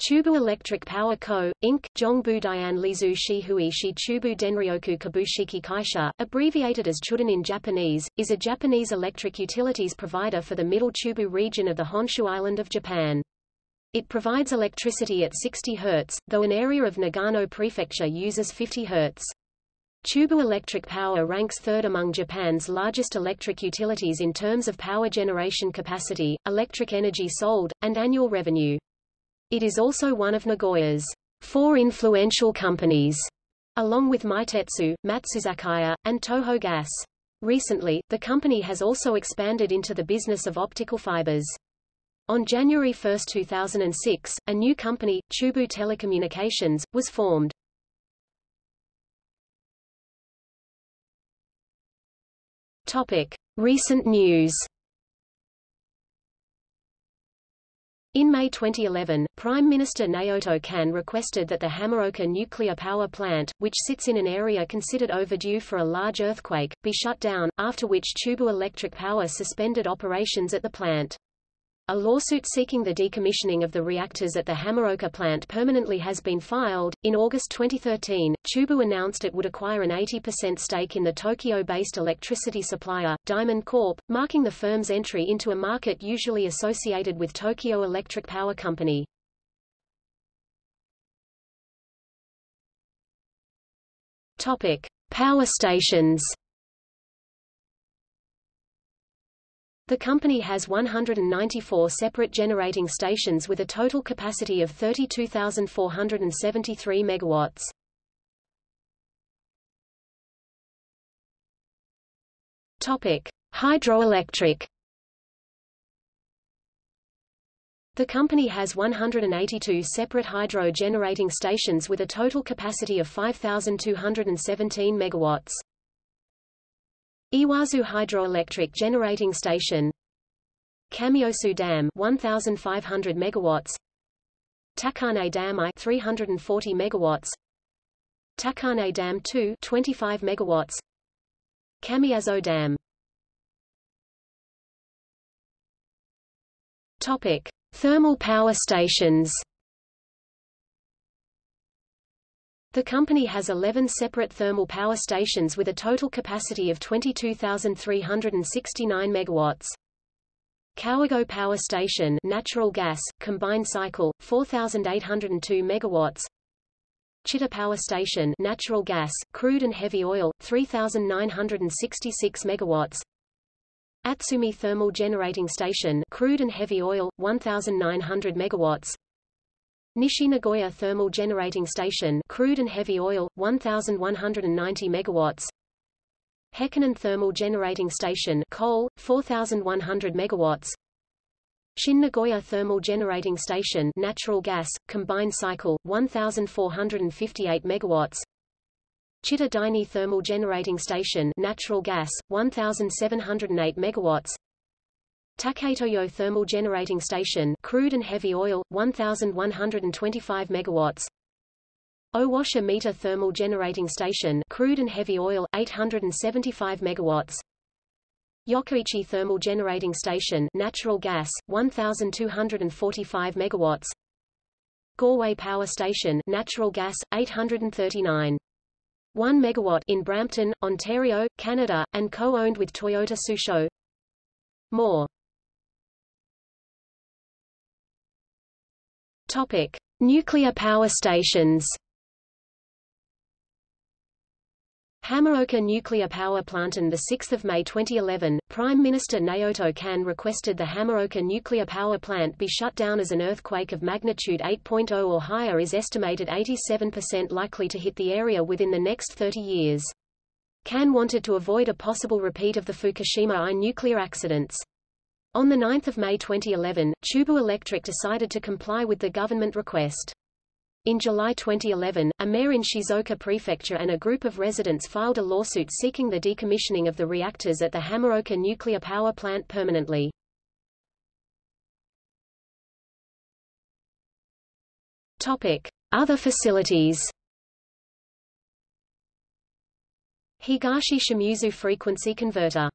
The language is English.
Chubu Electric Power Co., Inc., Jongbu Dian Lizu Shihui Shi Chubu Denryoku Kabushiki Kaisha, abbreviated as Chuden in Japanese, is a Japanese electric utilities provider for the Middle Chubu region of the Honshu Island of Japan. It provides electricity at 60 Hz, though an area of Nagano Prefecture uses 50 Hz. Chubu Electric Power ranks third among Japan's largest electric utilities in terms of power generation capacity, electric energy sold, and annual revenue. It is also one of Nagoya's four influential companies, along with Meitetsu, Matsuzakaya, and Toho Gas. Recently, the company has also expanded into the business of optical fibers. On January 1, 2006, a new company, Chubu Telecommunications, was formed. Topic: Recent news. In May 2011, Prime Minister Naoto Kan requested that the Hamaoka nuclear power plant, which sits in an area considered overdue for a large earthquake, be shut down, after which Chubu Electric Power suspended operations at the plant. A lawsuit seeking the decommissioning of the reactors at the Hamaoka plant permanently has been filed. In August 2013, Chubu announced it would acquire an 80% stake in the Tokyo-based electricity supplier, Diamond Corp, marking the firm's entry into a market usually associated with Tokyo Electric Power Company. Topic: Power stations. The company has 194 separate generating stations with a total capacity of 32,473 megawatts. Topic: Hydroelectric. The company has 182 separate hydro generating stations with a total capacity of 5,217 megawatts. Iwazu Hydroelectric Generating Station. Kamiosu Dam 1500 megawatts. Takane Dam I 340 megawatts. Takane Dam 2 25 megawatts. Kamiazo Dam. Topic Thermal power stations The company has 11 separate thermal power stations with a total capacity of 22,369 megawatts. Kawago Power Station natural gas, combined cycle, 4,802 megawatts. Chita Power Station natural gas, crude and heavy oil, 3,966 megawatts. Atsumi Thermal Generating Station crude and heavy oil, 1,900 megawatts. Nishi Nagoya Thermal Generating Station crude and heavy oil, 1,190 megawatts. Hekinan Thermal Generating Station coal, 4,100 megawatts. Shin Nagoya Thermal Generating Station natural gas, combined cycle, 1,458 megawatts. Chita Daini Thermal Generating Station natural gas, 1,708 megawatts. Taketoyo Thermal Generating Station crude and heavy oil, 1,125 megawatts. Owase Mita Thermal Generating Station crude and heavy oil, 875 megawatts. Yokkaichi Thermal Generating Station natural gas, 1,245 megawatts. Goreway Power Station natural gas, 839. 1 megawatt in Brampton, Ontario, Canada, and co-owned with Toyota Tsusho. More Topic: Nuclear power stations. Hamaoka Nuclear Power Plant On 6 May 2011, Prime Minister Naoto Kan requested the Hamaoka Nuclear Power Plant be shut down as an earthquake of magnitude 8.0 or higher is estimated 87% likely to hit the area within the next 30 years. Kan wanted to avoid a possible repeat of the Fukushima I nuclear accidents. On 9 May 2011, Chubu Electric decided to comply with the government request. In July 2011, a mayor in Shizuoka Prefecture and a group of residents filed a lawsuit seeking the decommissioning of the reactors at the Hamaoka nuclear power plant permanently. Topic: Other facilities. Higashi Shimizu frequency converter